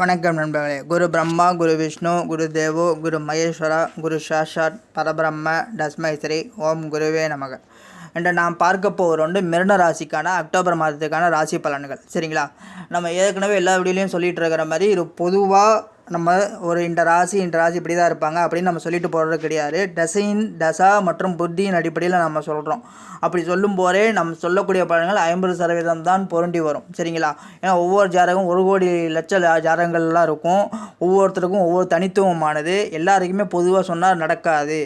வணக்கம் நண்பர்களே. குரு பிரம்மா குரு விஷ்ணு குரு தேவோ குரு மகேஸ்வரா குரு சாஷாத் பரபிரம்ம தஸ்மை ஸ்ரீ ஓம் குருவே நமக. என்று நாம் பார்க்க போகிற ஒன்று மிருன ராசிக்கான அக்டோபர் மாதத்துக்கான ராசி பலன்கள். சரிங்களா? நம்ம ஏற்கனவே எல்லா வீடியோலையும் சொல்லிகிட்டு இருக்கிற மாதிரி இது பொதுவாக நம்ம ஒரு இந்த ராசி இந்த ராசி இப்படி தான் இருப்பாங்க அப்படின்னு நம்ம சொல்லிட்டு போகிறது கிடையாது. தசையின் தசா மற்றும் புத்தியின் அடிப்படையில் நம்ம சொல்கிறோம் அப்படி சொல்லும் போதே நம்ம சொல்லக்கூடிய பலன்கள் ஐம்பது சதவீதம் தான் பொருண்டி வரும். சரிங்களா? ஏன்னா ஒவ்வொரு ஜாதகம் ஒரு கோடி லட்ச ஜாதகங்கள்லாம் இருக்கும். ஒவ்வொருத்தருக்கும் ஒவ்வொரு தனித்துவமானது. எல்லாருக்குமே பொதுவாக சொன்னால் நடக்காது.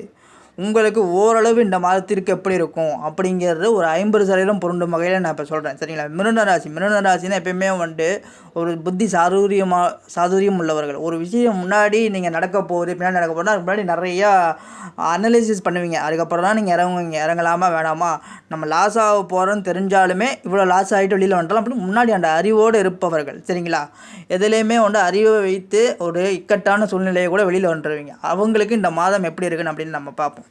உங்களுக்கு ஓரளவு இந்த மாதத்திற்கு எப்படி இருக்கும்? அப்படிங்கிறது ஒரு ஐம்பது சதவீதம் பொருண்டும் வகையில் நான் இப்போ சொல்கிறேன் சரிங்களா? மிருன ராசி. மிருன ராசினா எப்பயுமே வந்துட்டு ஒரு புத்தி சாதுரியமாக சாதுரியம் உள்ளவர்கள். ஒரு விஷயம் முன்னாடி நீங்கள் நடக்க போகுது பின்னாடி நடக்க போகுது அதுக்கு முன்னாடி நிறையா அனலைசிஸ் பண்ணுவீங்க. அதுக்கப்புறம் தான் நீங்கள் இறங்குவீங்க. இறங்கலாமா வேணாமா? நம்ம லாஸ் ஆக போகிறோன்னு தெரிஞ்சாலுமே இவ்வளோ லாஸ் ஆகிட்டு வெளியில் வந்துடலாம் அப்படின்னு முன்னாடி அந்த அறிவோடு இருப்பவர்கள். சரிங்களா? எதுலேயுமே வந்து அறிவை வைத்து ஒரு இக்கட்டான சூழ்நிலையை கூட வெளியில் வந்துடுவீங்க அவங்களுக்கு இந்த மாதம் எப்படி இருக்குன்னு அப்படின்னு நம்ம பார்ப்போம்.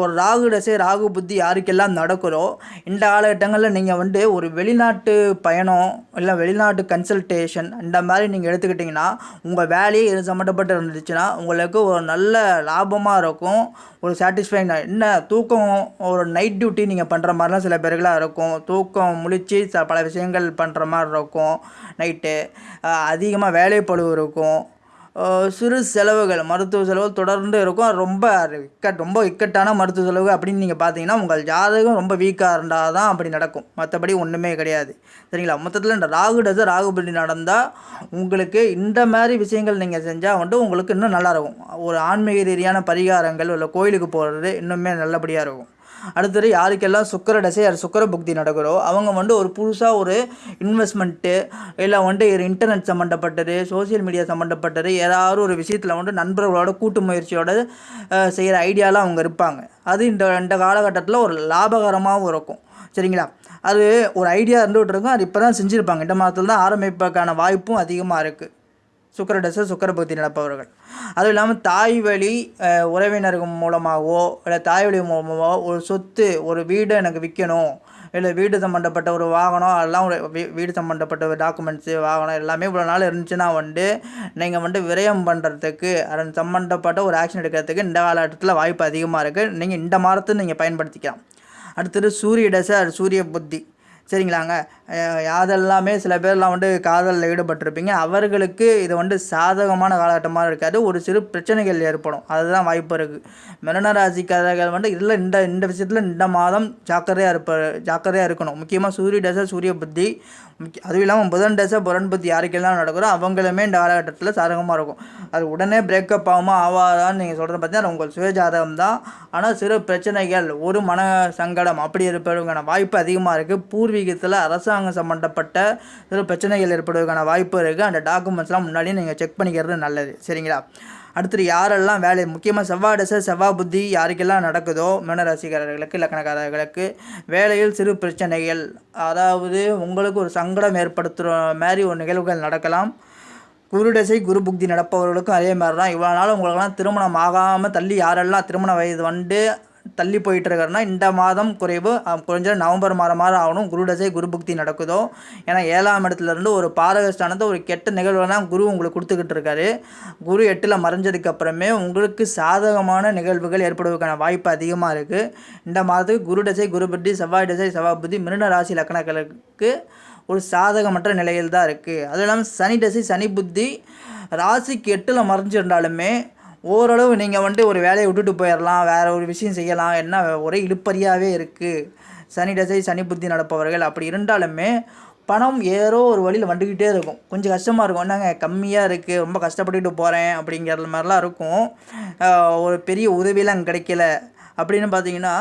ஒரு ராகு தசை ராகு புத்தி யாருக்கெல்லாம் நடக்குதோ இந்த காலகட்டங்களில் நீங்கள் வந்து ஒரு வெளிநாட்டு பயணம் இல்லை வெளிநாட்டு கன்சல்டேஷன் இந்த மாதிரி நீங்கள் எடுத்துக்கிட்டிங்கன்னா உங்கள் வேலையே இது சம்மந்தப்பட்டு இருந்துச்சுன்னா உங்களுக்கு ஒரு நல்ல லாபமாக இருக்கும். ஒரு சாட்டிஸ்ஃபைங் என்ன தூக்கம் ஒரு நைட் டியூட்டி நீங்கள் பண்ணுற மாதிரிலாம் சில பேர்களாக இருக்கும். தூக்கம் முழிச்சு பல விஷயங்கள் பண்ணுற மாதிரி இருக்கும். நைட்டு அதிகமாக வேலைப்பழுவு இருக்கும். சிறு செலவுகள் மருத்துவ செலவு தொடர்ந்து இருக்கும். ரொம்ப இக்கட் ரொம்ப இக்கட்டான மருத்துவ செலவு அப்படின்னு நீங்கள் பார்த்தீங்கன்னா உங்கள் ஜாதகம் ரொம்ப வீக்காக இருந்தால் தான் அப்படி நடக்கும். மற்றபடி ஒன்றுமே கிடையாது. சரிங்களா? மொத்தத்தில் இந்த ராகு டச ராகுபதி நடந்தால் உங்களுக்கு இந்த மாதிரி விஷயங்கள் நீங்கள் செஞ்சால் வந்துட்டு உங்களுக்கு இன்னும் நல்லா இருக்கும். ஒரு ஆன்மீக ரீதியான பரிகாரங்கள் இல்லை கோயிலுக்கு போகிறது இன்னுமே நல்லபடியாக இருக்கும். அடுத்தது யாருக்கெல்லாம் சுக்கர தசை யார் சுக்கர புக்தி நடக்கிறோ அவங்க வந்து ஒரு புதுசாக ஒரு இன்வெஸ்ட்மெண்ட்டு இல்லை வந்துட்டு இன்டர்நெட் சம்மந்தப்பட்டது சோஷியல் மீடியா சம்மந்தப்பட்டது ஏதாவது ஒரு விஷயத்தில் வந்து நண்பர்களோட கூட்டு முயற்சியோட செய்கிற ஐடியாலாம் அவங்க இருப்பாங்க. அது இந்த இந்த காலகட்டத்தில் ஒரு லாபகரமாகவும் இருக்கும். சரிங்களா? அது ஒரு ஐடியா இருந்துகிட்டு இருக்கும். அது இப்போ தான் செஞ்சுருப்பாங்க. இந்த மாதத்தில் தான் ஆரம்பிப்பதற்கான வாய்ப்பும் அதிகமாக இருக்குது சுக்கரடச பக்தி நடப்பவர்கள். அதுவும் இல்லாமல் தாய் வழி உறவினர்கள் மூலமாகவோ இல்லை தாய் வழி மூலமாகவோ ஒரு சொத்து ஒரு வீடு எனக்கு விற்கணும் இல்லை வீடு சம்மந்தப்பட்ட ஒரு வாகனம் அதெல்லாம் ஒரு வீடு சம்மந்தப்பட்ட ஒரு டாக்குமெண்ட்ஸு வாகனம் எல்லாமே இவ்வளோ நாள் இருந்துச்சுன்னா வந்து நீங்கள் வந்து விரயம் பண்ணுறதுக்கு அதன் சம்மந்தப்பட்ட ஒரு ஆக்ஷன் எடுக்கிறதுக்கு இந்த காலகட்டத்தில் வாய்ப்பு அதிகமாக இருக்குது நீங்கள் இந்த மாதத்தை நீங்கள் பயன்படுத்திக்கலாம். அடுத்தது சூரிய தசை அது சூரிய புத்தி. சரிங்களாங்க? யாதெல்லாமே சில பேர்லாம் வந்து காதலில் ஈடுபட்டிருப்பீங்க. அவர்களுக்கு இது வந்து சாதகமான காலகட்டமாக இருக்காது. ஒரு சிறு பிரச்சனைகள் ஏற்படும். அதுதான் வாய்ப்பு இருக்குது மிருன ராசிக்காரர்கள் வந்து இதில் இந்த இந்த விஷயத்தில் இந்த மாதம் ஜாக்கிரதையாக இருப்ப ஜாக்கிரதையாக இருக்கணும். முக்கியமாக சூரிய தசை சூரிய புத்தி அதுவும் இல்லாமல் புதன் தசை புரன் புத்தி யாருக்கெல்லாம் நடக்கிறோ அவங்களுமே இந்த காலகட்டத்தில் சாதகமாக இருக்கும். அது உடனே பிரேக்கப் ஆகுமா ஆகாதான்னு நீங்கள் சொல்கிறது பார்த்தீங்கன்னா உங்கள் சுயஜாதகம் தான். ஆனால் சிறு பிரச்சனைகள் ஒரு மன சங்கடம் அப்படி இருப்பதற்கான வாய்ப்பு அதிகமாக இருக்குது பூர்வீகத்தில் அரசாங்க அரசாங்கம் சம்மந்தப்பட்ட சிறு பிரச்சனைகள் ஏற்படுவதற்கான வாய்ப்பு இருக்குது அந்த டாக்குமெண்ட்ஸ்லாம் முன்னாடியே நீங்கள் செக் பண்ணிக்கிறது நல்லது. சரிங்களா? அடுத்தது யாரெல்லாம் வேலை முக்கியமாக செவ்வாய் தசை செவ்வாய் புத்தி யாருக்கெல்லாம் நடக்குதோ மீனராசிக்காரர்களுக்கு இலக்கணக்காரர்களுக்கு வேலையில் சிறு பிரச்சனைகள் அதாவது உங்களுக்கு ஒரு சங்கடம் ஏற்படுத்துகிற மாதிரி ஒரு நிகழ்வுகள் நடக்கலாம். குருடசை குரு புக்தி நடப்பவர்களுக்கும் அதே மாதிரி தான் இவ்வளோ நாள் உங்களுக்கெல்லாம் திருமணம் ஆகாமல் தள்ளி யாரெல்லாம் திருமண வயது வந்து தள்ளி போயிட்டு இருக்காருன்னா இந்த மாதம் குறைவு குறைஞ்ச நவம்பர் மாதம் மாதம் ஆகணும். குருடசை குரு புக்தி நடக்குதோ? ஏன்னா ஏழாம் இடத்துல இருந்து ஒரு பாரகஸ்தானத்தை ஒரு கெட்ட நிகழ்வு குரு உங்களுக்கு கொடுத்துக்கிட்டு இருக்காரு. குரு எட்டில் மறைஞ்சதுக்கு அப்புறமே உங்களுக்கு சாதகமான நிகழ்வுகள் ஏற்படுவதற்கான வாய்ப்பு அதிகமாக இருக்குது இந்த மாதத்துக்கு குரு தசை குரு புத்தி செவ்வாய் தசை செவ்வாய் புத்தி மிருன ராசி லக்கணங்களுக்கு ஒரு சாதகமற்ற நிலையில் தான் இருக்குது அதுவும் இல்லாமல் சனி தசை சனி புத்தி ராசிக்கு எட்டில் மறைஞ்சிருந்தாலுமே ஓரளவு நீங்கள் வந்துட்டு ஒரு வேலையை விட்டுட்டு போயிடலாம் வேறு ஒரு விஷயம் செய்யலாம் என்ன ஒரே இழுப்பறியாகவே இருக்குது சனி தசை சனி புத்தி நடப்பவர்கள் அப்படி இருந்தாலுமே பணம் ஏதோ ஒரு வழியில் வந்துக்கிட்டே இருக்கும். கொஞ்சம் கஷ்டமாக இருக்கும். என்னங்க கம்மியாக இருக்குது ரொம்ப கஷ்டப்பட்டுக்கிட்டு போகிறேன் அப்படிங்கிற மாதிரிலாம் இருக்கும். ஒரு பெரிய உதவியெலாம் கிடைக்கல. அப்படின்னு பார்த்தீங்கன்னா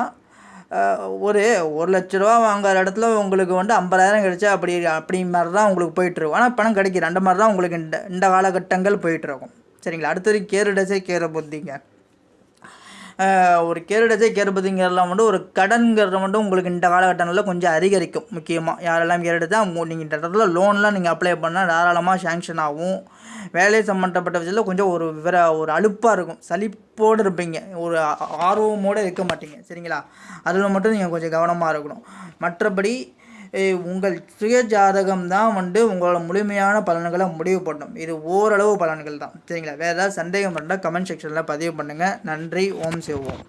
ஒரு ஒரு லட்ச ரூபா வாங்குற இடத்துல உங்களுக்கு வந்து ஐம்பதாயிரம் கிடைச்சா அப்படி அப்படி மாதிரி தான் உங்களுக்கு போயிட்டுருக்கும் ஆனால் பணம் கிடைக்கிது அந்த மாதிரி தான் உங்களுக்கு இந்த இந்த காலகட்டங்கள் போயிட்டுருக்கும் சரிங்களா? அடுத்தது கேரு டசை கேர புத்திங்க ஒரு கேருடசை கேருபதிங்கிறதுலாம் வந்து ஒரு கடன்கிறது மட்டும் உங்களுக்கு இந்த காலகட்டங்களில் கொஞ்சம் அதிகரிக்கும் முக்கியமாக யாரெல்லாம் கேருடச்சா நீங்கள் இந்த இடத்துல லோன்லாம் நீங்கள் அப்ளை பண்ணால் தாராளமாக சேங்ஷன் ஆகும். வேலை சம்மந்தப்பட்ட விஷயத்தில் கொஞ்சம் ஒரு விவர ஒரு அலுப்பாக இருக்கும். சலிப்போடு இருப்பீங்க. ஒரு ஆர்வமோடு இருக்க மாட்டீங்க. சரிங்களா? அதில் மட்டும் நீங்கள் கொஞ்சம் கவனமாக இருக்கணும். மற்றபடி உங்கள் சுய ஜாதகம் தான் வந்து உங்களோட முழுமையான பலன்களை முடிவு பண்ணும். இது ஓரளவு பலன்கள் தான். சரிங்களா? வேறு ஏதாவது சந்தேகம் இருந்தால் கமெண்ட் செக்ஷனில் பதிவு பண்ணுங்கள் நன்றி. ஓம் சிவோம்